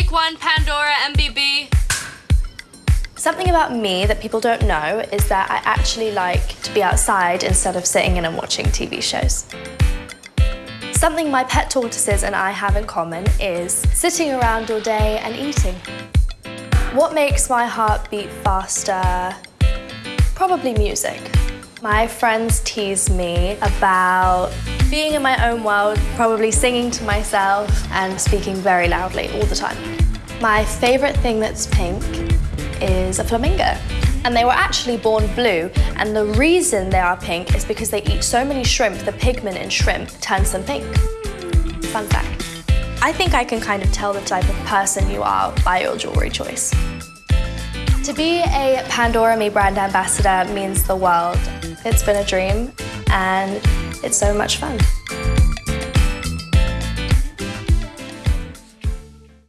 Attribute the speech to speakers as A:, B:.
A: Take one, Pandora, MBB.
B: Something about me that people don't know is that I actually like to be outside instead of sitting in and watching TV shows. Something my pet tortoises and I have in common is sitting around all day and eating. What makes my heart beat faster? Probably music. My friends tease me about being in my own world, probably singing to myself and speaking very loudly all the time. My favourite thing that's pink is a flamingo. And they were actually born blue, and the reason they are pink is because they eat so many shrimp, the pigment in shrimp turns them pink. Fun fact. I think I can kind of tell the type of person you are by your jewellery choice. To be a Pandora Me brand ambassador means the world. It's been a dream and it's so much fun.